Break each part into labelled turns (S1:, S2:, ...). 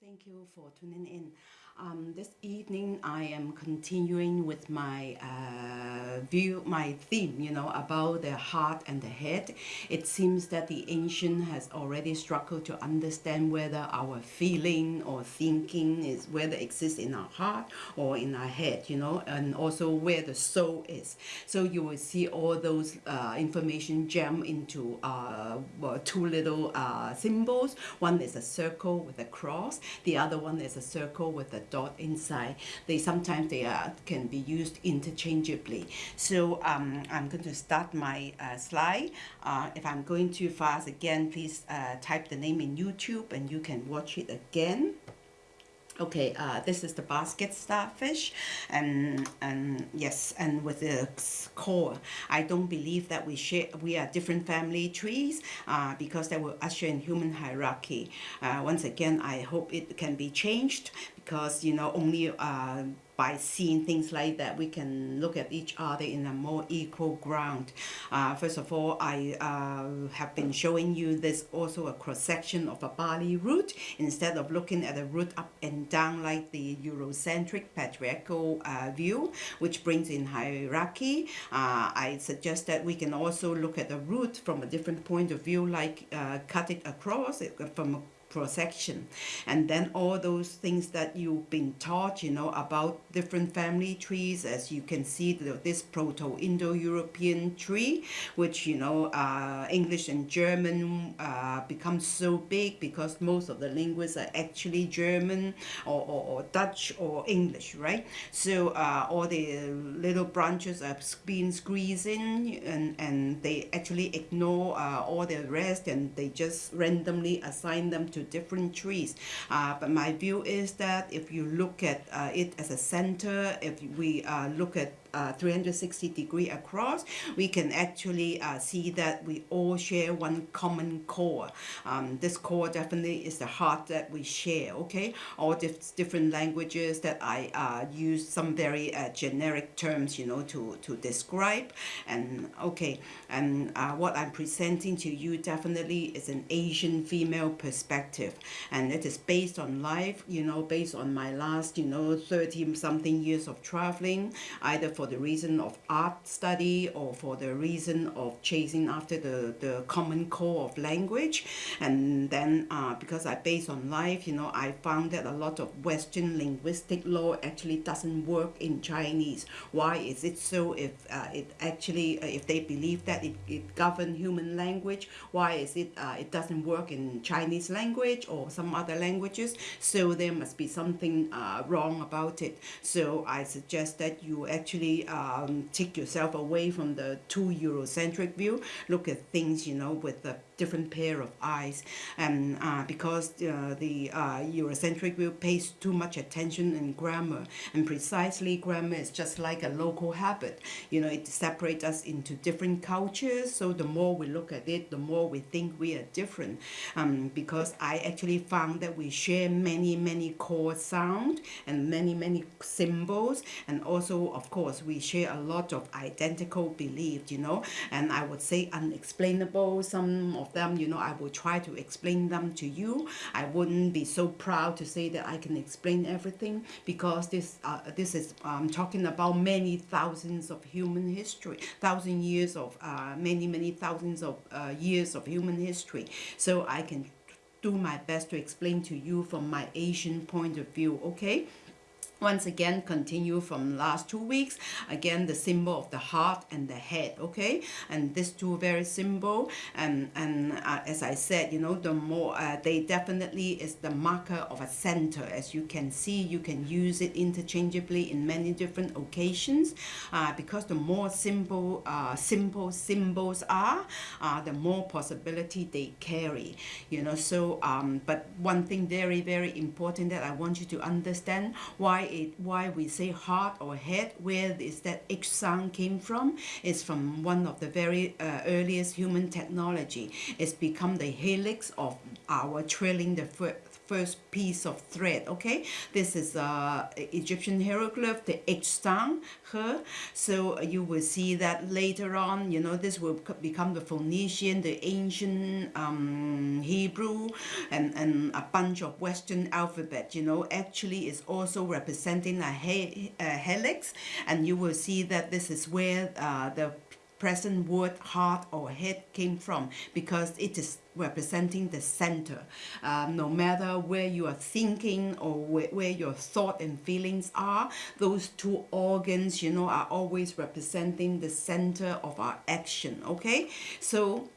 S1: Thank you for tuning in. Um, this evening, I am continuing with my uh, view, my theme, you know, about the heart and the head. It seems that the ancient has already struggled to understand whether our feeling or thinking is whether exists in our heart or in our head, you know, and also where the soul is. So you will see all those uh, information jam into uh, two little uh, symbols. One is a circle with a cross. The other one is a circle with a dot inside. They sometimes they are, can be used interchangeably. So um, I'm going to start my uh, slide. Uh, if I'm going too fast again, please uh, type the name in YouTube and you can watch it again. Okay, uh, this is the basket starfish, and and yes, and with the core, I don't believe that we share. We are different family trees, uh, because that will usher in human hierarchy. Uh, once again, I hope it can be changed because you know only uh, by seeing things like that we can look at each other in a more equal ground. Uh, first of all I uh, have been showing you this also a cross section of a Bali root instead of looking at the root up and down like the Eurocentric patriarchal uh, view which brings in hierarchy uh, I suggest that we can also look at the root from a different point of view like uh, cut it across from protection. And then all those things that you've been taught you know about different family trees as you can see the, this proto-indo-european tree which you know uh, english and german uh, become so big because most of the linguists are actually german or, or, or dutch or english right? So uh, all the little branches are being squeezed in and and they actually ignore uh, all the rest and they just randomly assign them to different trees. Uh, but my view is that if you look at uh, it as a center, if we uh, look at uh, 360 degree across, we can actually uh, see that we all share one common core. Um, this core definitely is the heart that we share, okay? All dif different languages that I uh, use some very uh, generic terms, you know, to, to describe. And okay, and uh, what I'm presenting to you definitely is an Asian female perspective. And it is based on life, you know, based on my last, you know, 30 something years of traveling, either for the reason of art study or for the reason of chasing after the, the common core of language. And then uh, because I base on life, you know, I found that a lot of Western linguistic law actually doesn't work in Chinese. Why is it so if uh, it actually, uh, if they believe that it, it human language, why is it uh, it doesn't work in Chinese language or some other languages? So there must be something uh, wrong about it. So I suggest that you actually um, take yourself away from the too Eurocentric view. Look at things, you know, with a different pair of eyes. And uh, because uh, the uh, Eurocentric view pays too much attention in grammar, and precisely grammar is just like a local habit. You know, it separates us into different cultures. So the more we look at it, the more we think we are different. Um, because I actually found that we share many, many core sound and many, many symbols, and also, of course, course, we share a lot of identical beliefs, you know, and I would say unexplainable. Some of them, you know, I will try to explain them to you. I wouldn't be so proud to say that I can explain everything because this uh, this is um, talking about many thousands of human history, thousand years of uh, many, many thousands of uh, years of human history. So I can do my best to explain to you from my Asian point of view, okay? Once again continue from last two weeks. Again the symbol of the heart and the head okay? And these two very simple and and uh, as I said you know the more uh, they definitely is the marker of a center. As you can see you can use it interchangeably in many different occasions uh, because the more simple uh, simple symbols are uh, the more possibility they carry you know? So um, but one thing very very important that I want you to understand why it why we say heart or head where is that H sound came from? It's from one of the very uh, earliest human technology. It's become the helix of our trailing the first piece of thread okay? This is uh, Egyptian hieroglyph the H sound her so you will see that later on you know this will become the Phoenician the ancient um, Hebrew and, and a bunch of Western alphabet you know? Actually is also representing a, he a helix and you will see that this is where uh, the present word heart or head came from because it is representing the center. Um, no matter where you are thinking or where, where your thought and feelings are, those two organs, you know, are always representing the center of our action, okay? So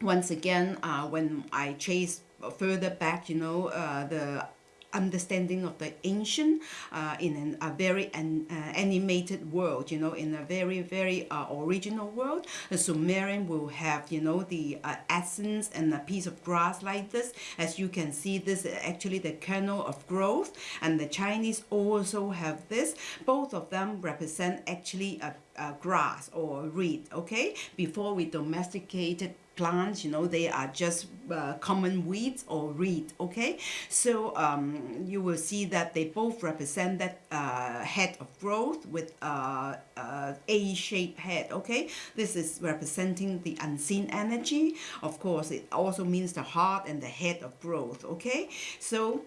S1: once again, uh, when I chase further back, you know, uh, the understanding of the ancient uh, in an, a very an, uh, animated world, you know, in a very, very uh, original world. The Sumerian will have, you know, the uh, essence and a piece of grass like this. As you can see, this is actually the kernel of growth. And the Chinese also have this. Both of them represent actually a, a grass or a reed, okay? Before we domesticated plants you know they are just uh, common weeds or reed okay? So um, you will see that they both represent that uh, head of growth with uh, uh, A-shaped head okay? This is representing the unseen energy. Of course it also means the heart and the head of growth okay? So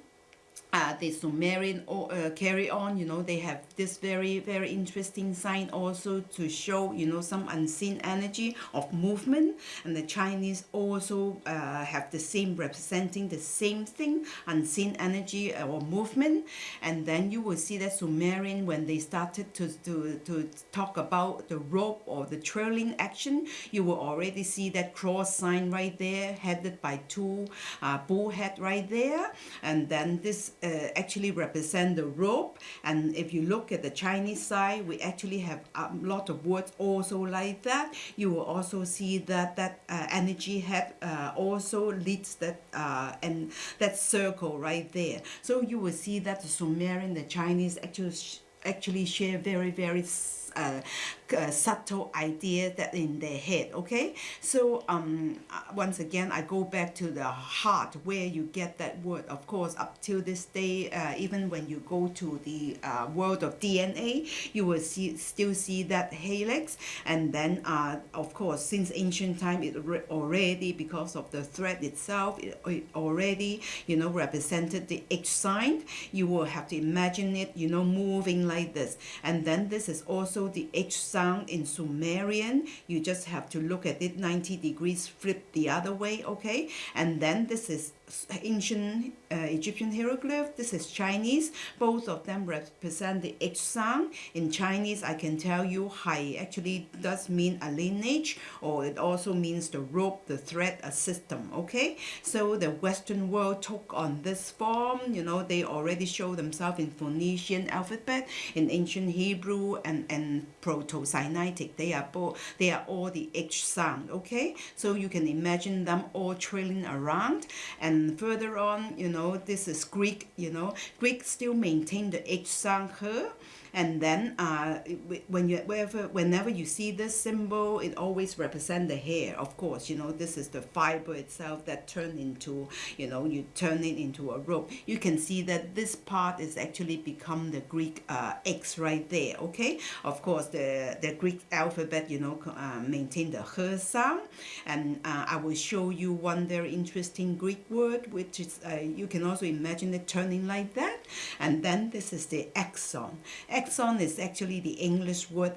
S1: uh, the Sumerian uh, carry on, you know, they have this very, very interesting sign also to show, you know, some unseen energy of movement. And the Chinese also uh, have the same, representing the same thing, unseen energy or movement. And then you will see that Sumerian, when they started to, to, to talk about the rope or the trailing action, you will already see that cross sign right there, headed by two uh, bull head right there. And then this uh, actually represent the rope. And if you look at the Chinese side we actually have a lot of words also like that. You will also see that that uh, energy head uh, also leads that uh, and that circle right there. So you will see that the Sumerian the Chinese actually actually share very very uh, subtle idea that in their head okay? So um uh, once again I go back to the heart where you get that word of course up till this day uh, even when you go to the uh, world of DNA you will see still see that helix. And then uh, of course since ancient time it already because of the thread itself it, it already you know represented the H sign. You will have to imagine it you know moving like this. And then this is also the H sign sound in Sumerian, you just have to look at it 90 degrees flip the other way, okay? And then this is ancient uh, Egyptian hieroglyph. This is Chinese. Both of them represent the H sound. In Chinese, I can tell you Hai actually does mean a lineage or it also means the rope, the thread, a system, okay? So the Western world took on this form, you know, they already show themselves in Phoenician alphabet, in ancient Hebrew and, and Proto-Sinaitic. They are both, they are all the H sound, okay? So you can imagine them all trailing around and further on, you know, this is Greek, you know, Greek still maintain the H sound her and then uh, when you wherever whenever you see this symbol it always represent the hair. Of course you know this is the fiber itself that turn into you know you turn it into a rope. You can see that this part is actually become the Greek uh, X right there okay? Of course the the Greek alphabet you know uh, maintain the her sound. And uh, I will show you one very interesting Greek word which is uh, you can also imagine it turning like that. And then this is the axon Axon is actually the English word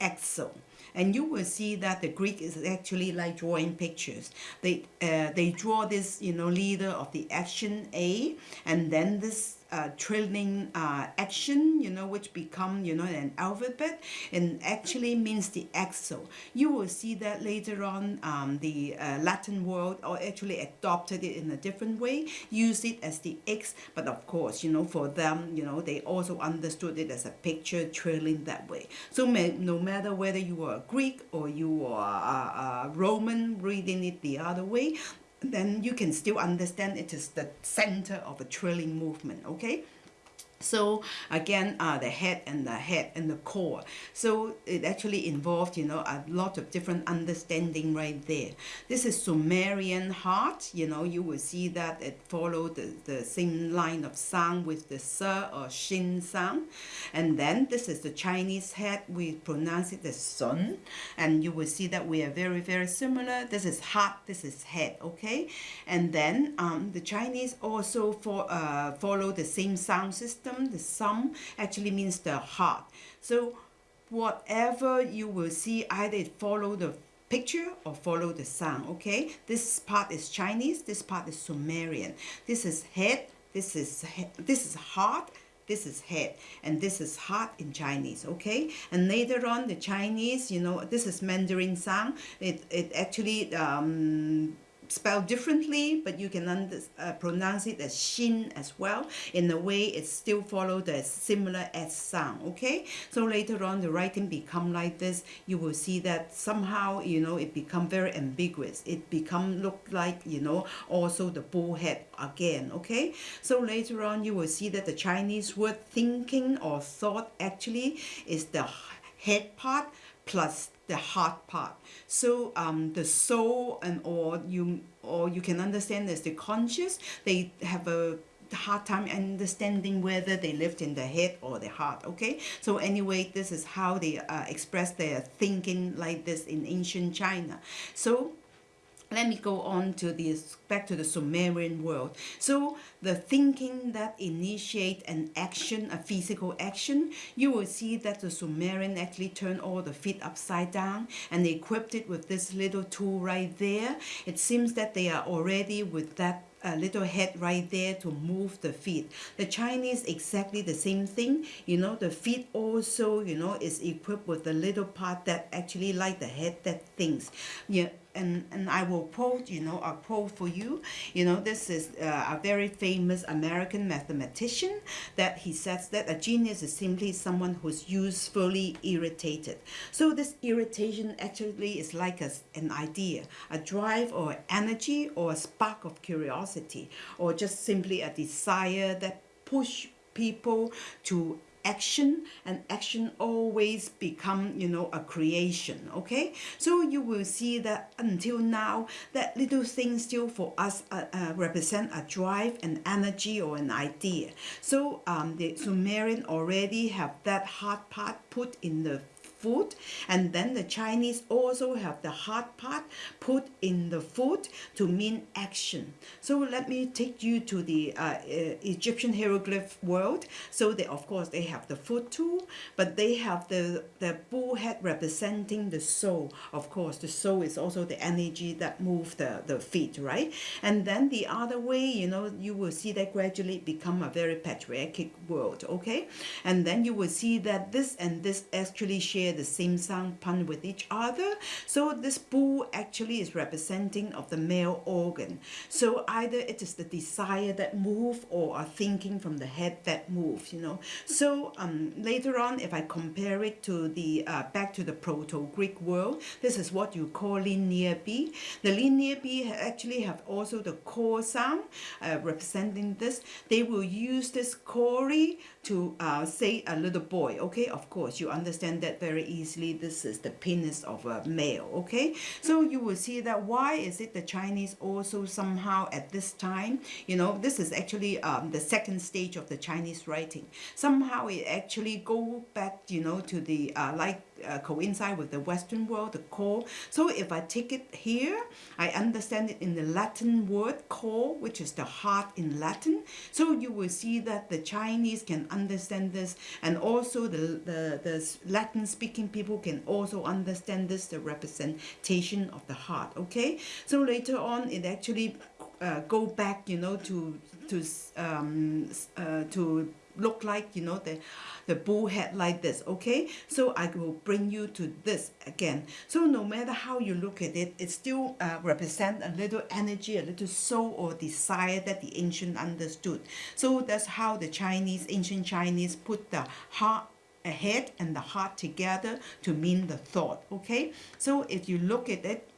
S1: axle and you will see that the Greek is actually like drawing pictures. They uh, they draw this you know leader of the action A and then this uh, trailing uh, action, you know, which become, you know, an alphabet and actually means the axle. You will see that later on um, the uh, Latin world or actually adopted it in a different way, use it as the X, but of course, you know, for them, you know, they also understood it as a picture trailing that way. So may, no matter whether you are Greek or you are a Roman reading it the other way, then you can still understand it is the center of a trailing movement, okay? So again uh, the head and the head and the core. So it actually involved you know a lot of different understanding right there. This is sumerian heart. You know you will see that it followed the, the same line of sound with the s or shin sound and then this is the chinese head. We pronounce it as sun. And you will see that we are very very similar. This is heart. This is head okay? And then um, the chinese also for, uh, follow the same sound system system, the sum actually means the heart. So whatever you will see, either it follow the picture or follow the sound, okay? This part is Chinese, this part is Sumerian. This is head, this is head, this is heart, this is head and this is heart in Chinese okay and later on the Chinese you know this is Mandarin sound it, it actually um, spelled differently, but you can uh, pronounce it as shin as well. In a way, it still follows the similar S sound, okay? So later on, the writing become like this. You will see that somehow, you know, it become very ambiguous. It become look like, you know, also the bullhead again, okay? So later on, you will see that the Chinese word thinking or thought actually is the head part plus the heart part. So um, the soul and or you or you can understand as the conscious, they have a hard time understanding whether they lived in the head or the heart okay? So anyway this is how they uh, express their thinking like this in ancient china. So let me go on to this back to the Sumerian world. So the thinking that initiate an action, a physical action, you will see that the Sumerian actually turned all the feet upside down and they equipped it with this little tool right there. It seems that they are already with that a little head right there to move the feet. The Chinese exactly the same thing. You know, the feet also, you know, is equipped with a little part that actually like the head that thinks. Yeah, and, and I will quote, you know, a quote for you. You know, this is uh, a very famous American mathematician that he says that a genius is simply someone who's usefully irritated. So this irritation actually is like a, an idea, a drive or energy or a spark of curiosity or just simply a desire that push people to action and action always become you know a creation okay? So you will see that until now that little thing still for us uh, uh, represent a drive an energy or an idea. So um, the Sumerian already have that hard part put in the food and then the Chinese also have the hard part put in the food to mean action. So let me take you to the uh, uh, Egyptian hieroglyph world. So they of course they have the foot too but they have the the bull head representing the soul. Of course the soul is also the energy that move the the feet right? And then the other way you know you will see that gradually become a very patriarchic world okay? And then you will see that this and this actually share share the same sound pun with each other. So this bull actually is representing of the male organ. So either it is the desire that move or a thinking from the head that moves, you know. So um, later on, if I compare it to the uh, back to the Proto-Greek world, this is what you call linear B. The linear B actually have also the core sound uh, representing this. They will use this chori to uh, say a little boy, okay? Of course, you understand that very easily. This is the penis of a male okay? So you will see that why is it the Chinese also somehow at this time you know this is actually um, the second stage of the Chinese writing. Somehow it actually go back you know to the uh, like uh, coincide with the Western world, the core. So if I take it here, I understand it in the Latin word core, which is the heart in Latin. So you will see that the Chinese can understand this and also the, the, the Latin speaking people can also understand this, the representation of the heart, okay? So later on, it actually uh, go back, you know, to to um, uh, to look like you know the the bull head like this okay? So I will bring you to this again. So no matter how you look at it it still uh, represent a little energy a little soul or desire that the ancient understood. So that's how the Chinese ancient Chinese put the heart a head and the heart together to mean the thought okay? So if you look at it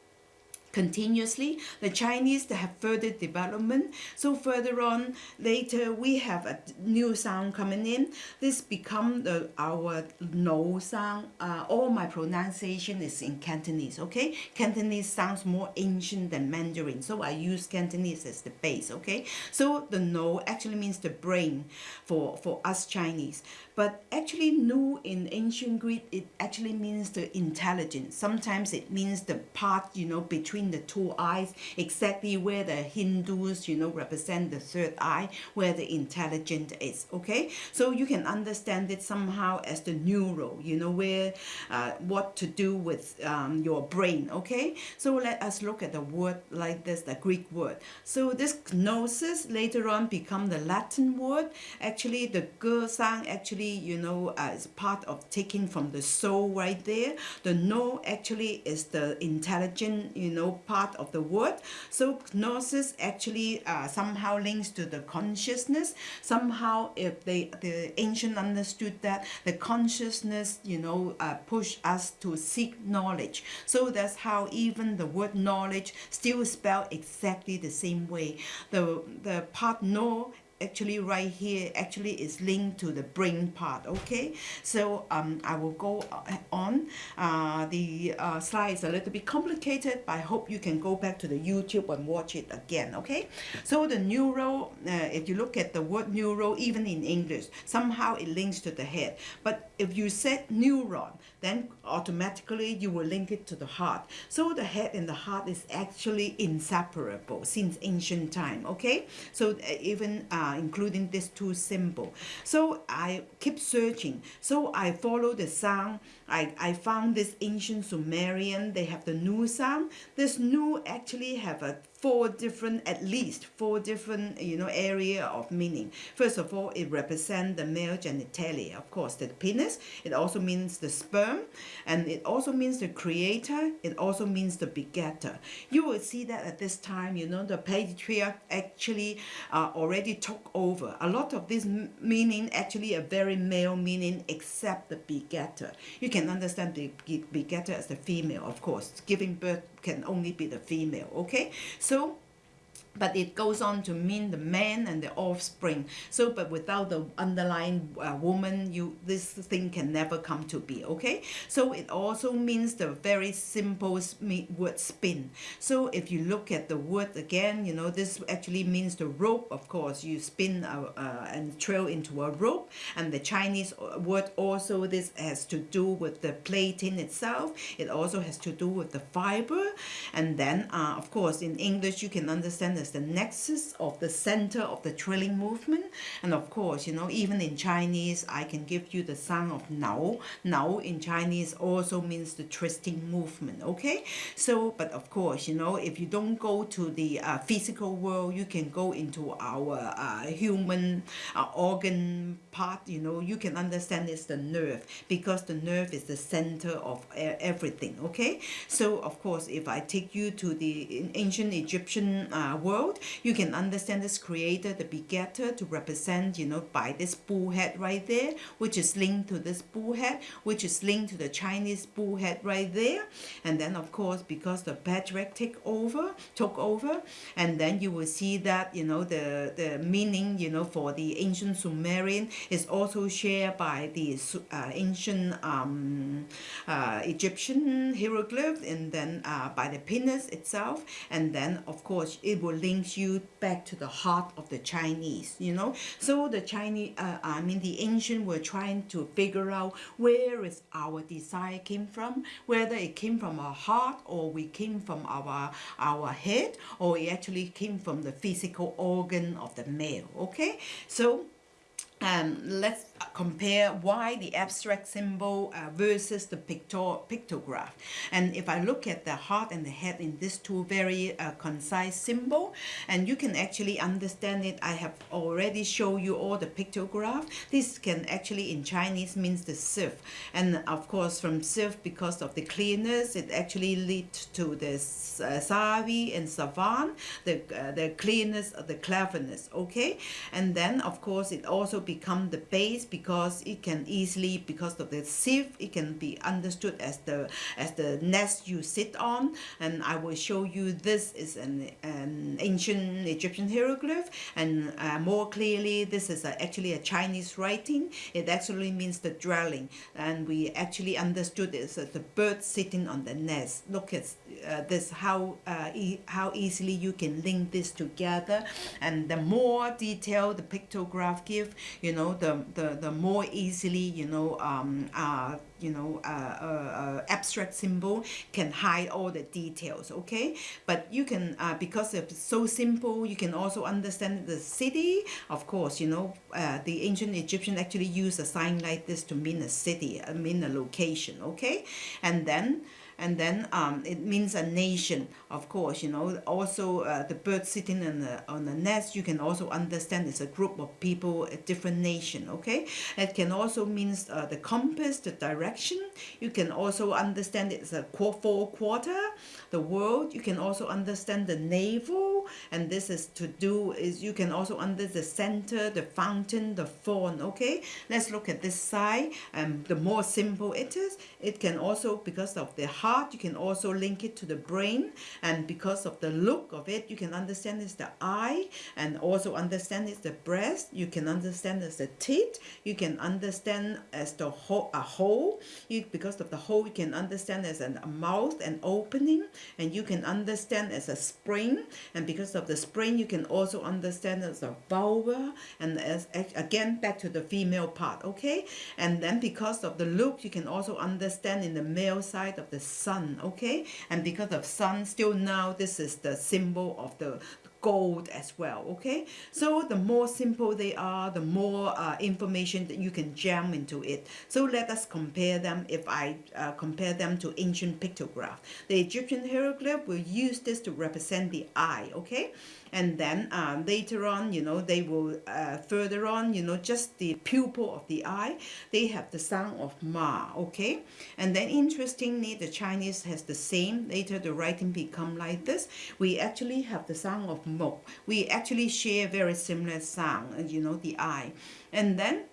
S1: continuously. The Chinese they have further development. So further on later we have a new sound coming in. This become the our no sound. Uh, all my pronunciation is in Cantonese. Okay, Cantonese sounds more ancient than Mandarin, so I use Cantonese as the base. Okay, so the no actually means the brain for for us Chinese. But actually, nu in ancient Greek, it actually means the intelligence. Sometimes it means the part, you know, between the two eyes, exactly where the Hindus, you know, represent the third eye, where the intelligent is, okay? So you can understand it somehow as the neural, you know, where, uh, what to do with um, your brain, okay? So let us look at the word like this, the Greek word. So this gnosis later on become the Latin word. Actually, the ge sound actually you know, uh, is part of taking from the soul right there. The no actually is the intelligent, you know, part of the word. So gnosis actually uh, somehow links to the consciousness. Somehow, if they the ancient understood that the consciousness, you know, uh, push us to seek knowledge. So that's how even the word knowledge still spelled exactly the same way. The the part no actually right here actually is linked to the brain part okay? So um, I will go on. Uh, the uh, slide is a little bit complicated but I hope you can go back to the YouTube and watch it again okay? So the neural uh, if you look at the word neural even in English somehow it links to the head. But if you said neuron then automatically you will link it to the heart. So the head and the heart is actually inseparable since ancient time okay? So uh, even uh, including these two symbols. So I keep searching. So I follow the sound. I, I found this ancient Sumerian, they have the Nu sound. This Nu actually have a four different, at least four different, you know, area of meaning. First of all, it represents the male genitalia, of course, the penis. It also means the sperm, and it also means the creator. It also means the begetter. You will see that at this time, you know, the patriarch actually uh, already took over. A lot of this meaning actually a very male meaning, except the begetter. You can understand the begetter as the female, of course. Giving birth can only be the female, okay? So but it goes on to mean the man and the offspring. So but without the underlying uh, woman you this thing can never come to be okay? So it also means the very simple word spin. So if you look at the word again you know this actually means the rope. Of course you spin uh, uh, and trail into a rope. And the Chinese uh, word also this has to do with the plating itself. It also has to do with the fiber. And then uh, of course in English you can understand as the nexus of the center of the trilling movement. And of course, you know, even in Chinese, I can give you the sound of Nao. Nao in Chinese also means the twisting movement, okay? So, but of course, you know, if you don't go to the uh, physical world, you can go into our uh, human uh, organ part, you know, you can understand it's the nerve because the nerve is the center of everything, okay? So, of course, if I take you to the ancient Egyptian uh, world, world, you can understand this creator, the begetter, to represent, you know, by this bull head right there, which is linked to this bull head, which is linked to the Chinese bull head right there. And then, of course, because the patriarch take over, took over, and then you will see that, you know, the, the meaning, you know, for the ancient Sumerian is also shared by the uh, ancient um, uh, Egyptian hieroglyph and then uh, by the penis itself. And then, of course, it will links you back to the heart of the Chinese, you know. So the Chinese, uh, I mean the ancient were trying to figure out where is our desire came from, whether it came from our heart or we came from our, our head or it actually came from the physical organ of the male, okay. So um, let's compare why the abstract symbol uh, versus the pictograph. And if I look at the heart and the head in these two very uh, concise symbol, and you can actually understand it, I have already shown you all the pictograph. This can actually in Chinese means the sieve. And of course from sieve, because of the clearness, it actually leads to the uh, savi and savan, the, uh, the clearness, of the cleverness, okay? And then of course it also become the base because it can easily because of the sieve it can be understood as the as the nest you sit on. And I will show you this is an, an ancient Egyptian hieroglyph. And uh, more clearly this is a, actually a Chinese writing. It actually means the dwelling. And we actually understood it as the bird sitting on the nest. Look at uh, this how uh, e how easily you can link this together. And the more detail the pictograph give you know the the, the more easily you know um, uh, you know uh, uh, uh, abstract symbol can hide all the details okay? But you can uh, because it's so simple you can also understand the city. Of course you know uh, the ancient Egyptian actually used a sign like this to mean a city I mean a location okay? And then and then um, it means a nation of course you know. Also uh, the bird sitting on the on the nest you can also understand it's a group of people a different nation okay? It can also means uh, the compass the direction you can also understand it's a four quarter. The world you can also understand the navel. And this is to do is you can also under the center the fountain the fawn okay? Let's look at this side. And um, the more simple it is it can also because of the heart you can also link it to the brain. And because of the look of it you can understand it's the eye. And also understand it's the breast. You can understand as the teeth. You can understand as the whole a hole you because of the hole you can understand as a mouth and opening and you can understand as a spring and because of the spring you can also understand as a vulva and as again back to the female part okay? And then because of the look you can also understand in the male side of the sun okay? And because of sun still now this is the symbol of the gold as well okay? So the more simple they are the more uh, information that you can jam into it. So let us compare them. If I uh, compare them to ancient pictograph the Egyptian hieroglyph will use this to represent the eye okay and then um, later on you know they will uh, further on you know just the pupil of the eye they have the sound of ma okay? And then interestingly the Chinese has the same. Later the writing become like this. We actually have the sound of mo we actually share very similar sound and you know the eye. And then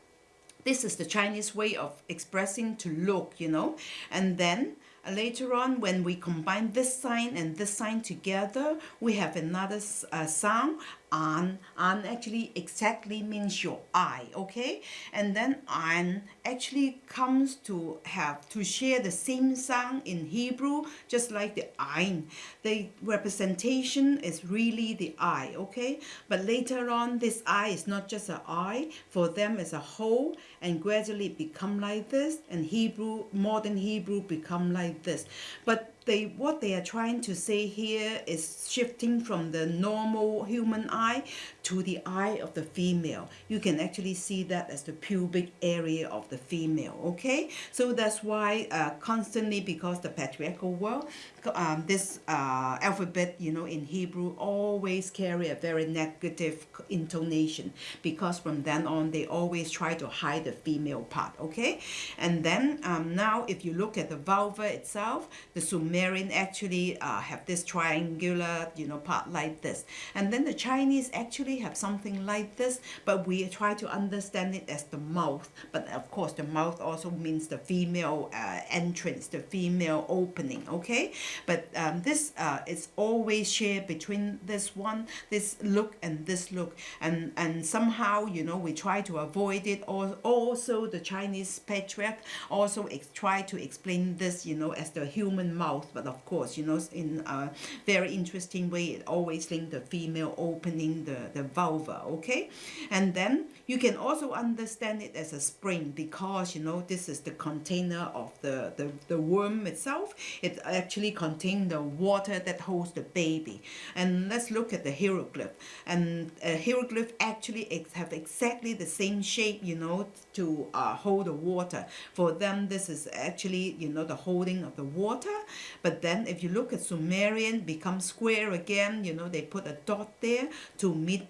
S1: this is the Chinese way of expressing to look you know? And then uh, later on when we combine this sign and this sign together we have another uh, sound an an actually exactly means your eye okay? And then an actually comes to have to share the same sound in Hebrew just like the ein. The representation is really the eye okay? But later on this eye is not just an eye for them as a whole and gradually become like this and Hebrew modern Hebrew become like this. But they what they are trying to say here is shifting from the normal human eye to the eye of the female. You can actually see that as the pubic area of the female, okay? So that's why uh, constantly, because the patriarchal world, um, this uh, alphabet, you know, in Hebrew always carry a very negative intonation because from then on, they always try to hide the female part, okay? And then um, now, if you look at the vulva itself, the Sumerian actually uh, have this triangular, you know, part like this. And then the Chinese actually actually have something like this, but we try to understand it as the mouth. But of course, the mouth also means the female uh, entrance, the female opening, okay? But um, this uh, is always shared between this one, this look and this look. And, and somehow, you know, we try to avoid it. Or also the Chinese patriarch also try to explain this, you know, as the human mouth. But of course, you know, in a very interesting way, it always link the female opening, the, the the vulva okay? And then you can also understand it as a spring because you know this is the container of the the, the worm itself. It actually contains the water that holds the baby. And let's look at the hieroglyph. And a hieroglyph actually have exactly the same shape you know to uh, hold the water. For them this is actually you know the holding of the water. But then if you look at Sumerian become square again you know they put a dot there to mean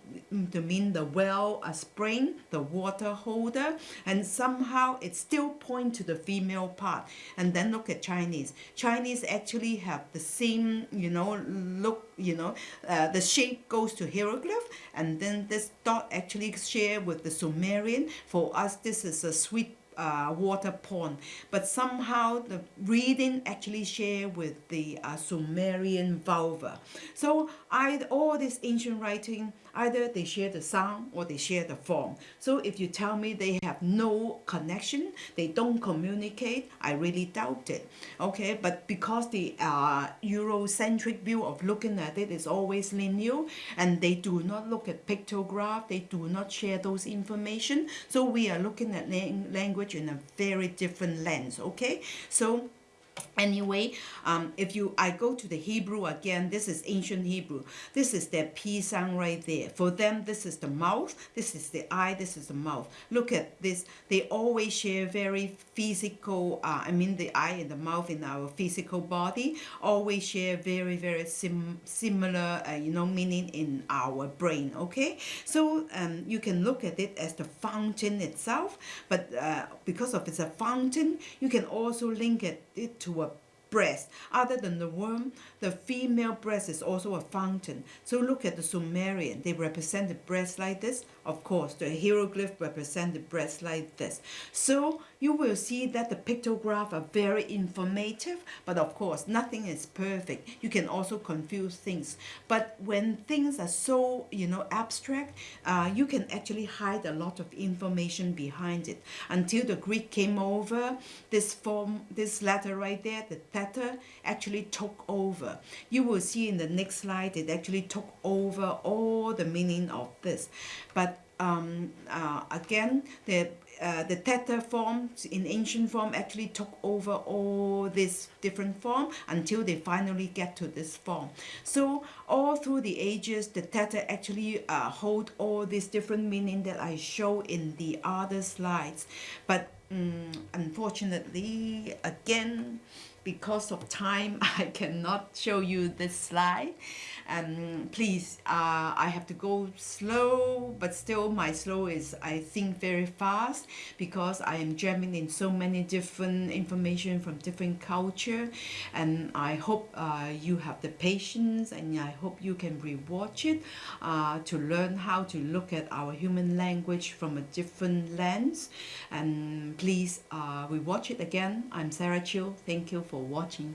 S1: to mean the well a spring the water holder and somehow it still point to the female part. And then look at chinese. Chinese actually have the same you know look you know uh, the shape goes to hieroglyph and then this dot actually share with the sumerian. For us this is a sweet uh, water pond, but somehow the reading actually share with the uh, Sumerian vulva. So I, all this ancient writing Either they share the sound or they share the form. So if you tell me they have no connection, they don't communicate, I really doubt it. Okay, but because the uh, Eurocentric view of looking at it is always linear and they do not look at pictograph, they do not share those information. So we are looking at language in a very different lens. Okay, so Anyway, um, if you I go to the Hebrew again, this is ancient Hebrew. This is their P sound right there. For them, this is the mouth, this is the eye, this is the mouth. Look at this. They always share very physical, uh, I mean the eye and the mouth in our physical body, always share very, very sim similar, uh, you know, meaning in our brain, okay? So um, you can look at it as the fountain itself, but uh, because of it's a fountain, you can also link it, it to to a breast. Other than the womb, the female breast is also a fountain. So look at the Sumerian. They represent the breast like this. Of course, the hieroglyph represent the breast like this. So you will see that the pictograph are very informative, but of course, nothing is perfect. You can also confuse things. But when things are so, you know, abstract, uh, you can actually hide a lot of information behind it. Until the Greek came over, this form, this letter right there, the theta, actually took over. You will see in the next slide, it actually took over all the meaning of this. But um, uh, again, the uh, the theta forms in ancient form actually took over all this different form until they finally get to this form. So all through the ages, the theta actually uh, hold all these different meaning that I show in the other slides. But um, unfortunately, again, because of time, I cannot show you this slide. Um, please, uh, I have to go slow, but still my slow is, I think, very fast because I am jamming in so many different information from different culture. And I hope uh, you have the patience and I hope you can rewatch it uh, to learn how to look at our human language from a different lens. And please uh, rewatch it again. I'm Sarah Chiu. Thank you for watching.